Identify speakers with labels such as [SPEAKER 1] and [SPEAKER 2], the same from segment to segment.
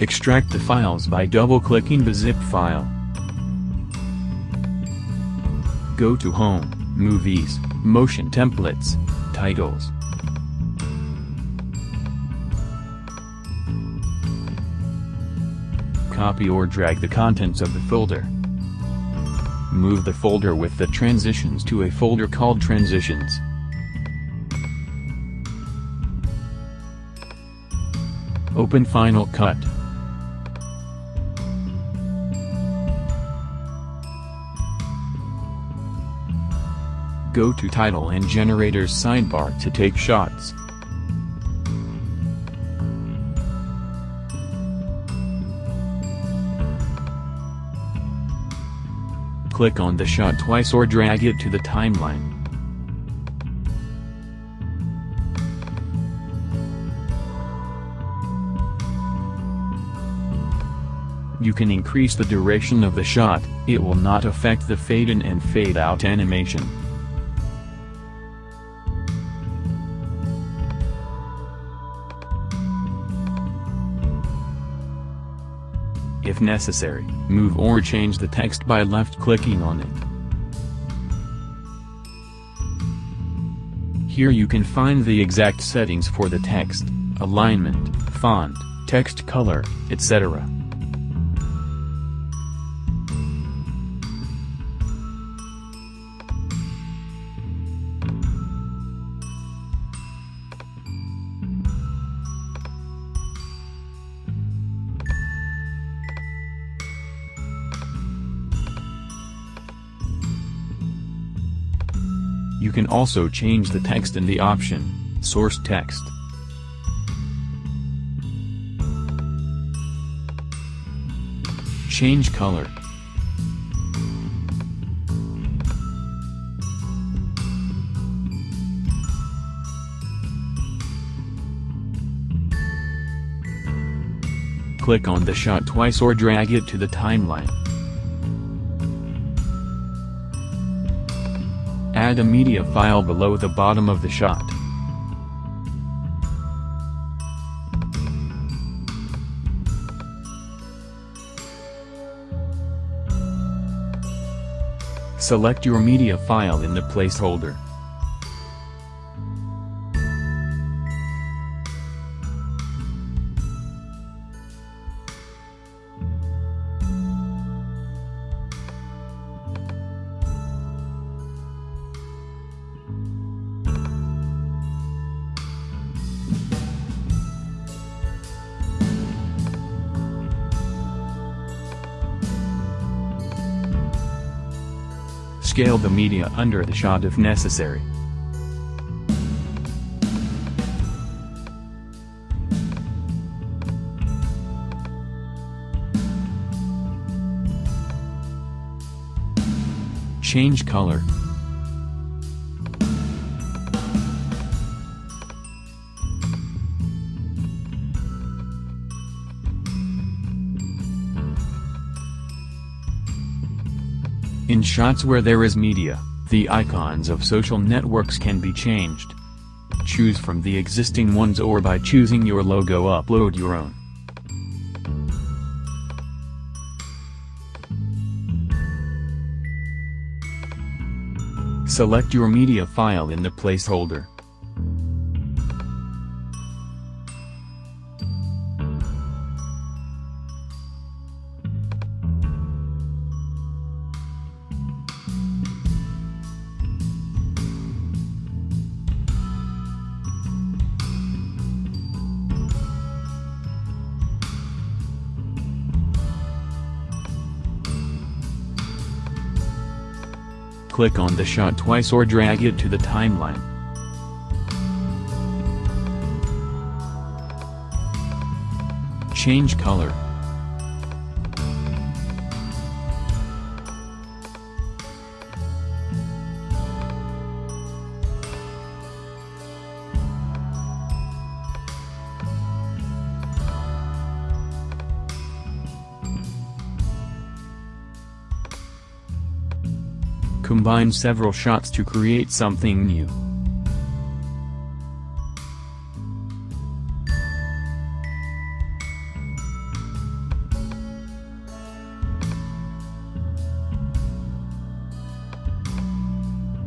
[SPEAKER 1] Extract the files by double-clicking the zip file. Go to Home, Movies, Motion Templates, Titles. Copy or drag the contents of the folder. Move the folder with the transitions to a folder called Transitions. Open Final Cut. Go to Title and Generators sidebar to take shots. Click on the shot twice or drag it to the timeline. You can increase the duration of the shot, it will not affect the fade in and fade out animation. If necessary, move or change the text by left-clicking on it. Here you can find the exact settings for the text, alignment, font, text color, etc. You can also change the text in the option, Source Text. Change color. Click on the shot twice or drag it to the timeline. Add a media file below the bottom of the shot. Select your media file in the placeholder. Scale the media under the shot if necessary. Change color. In shots where there is media, the icons of social networks can be changed. Choose from the existing ones or by choosing your logo upload your own. Select your media file in the placeholder. Click on the shot twice or drag it to the timeline. Change color. Combine several shots to create something new.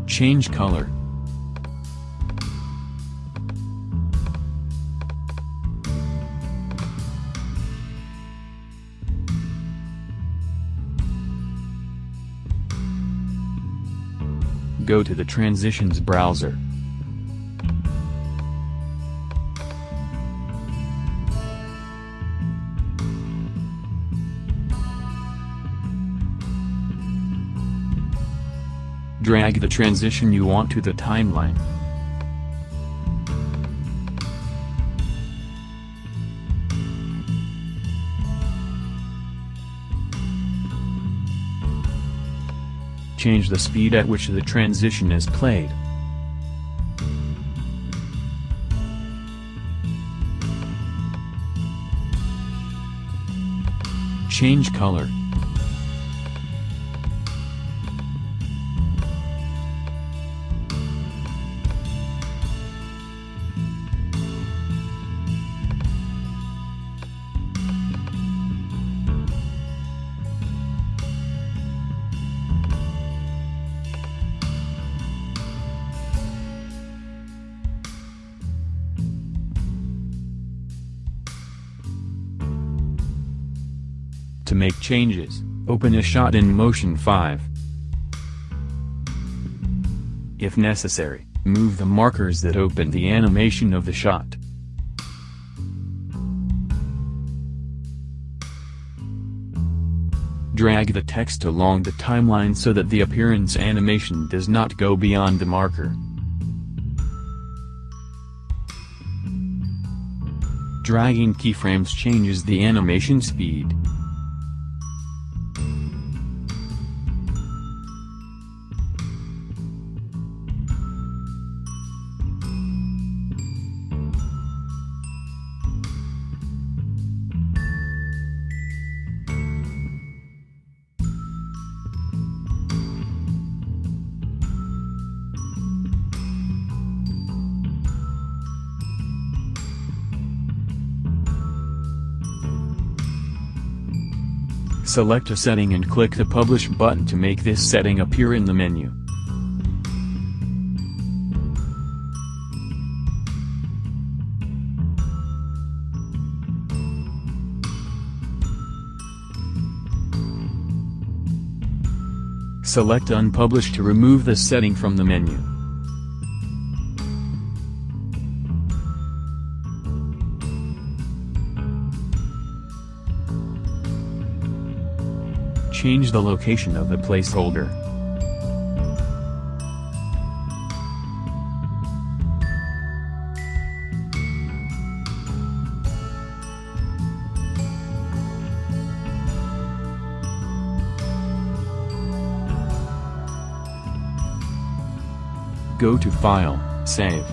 [SPEAKER 1] Change color. Go to the Transitions browser. Drag the transition you want to the timeline. Change the speed at which the transition is played. Change color. To make changes, open a shot in Motion 5. If necessary, move the markers that open the animation of the shot. Drag the text along the timeline so that the appearance animation does not go beyond the marker. Dragging keyframes changes the animation speed. Select a setting and click the Publish button to make this setting appear in the menu. Select Unpublish to remove the setting from the menu. Change the location of the placeholder. Go to File, Save.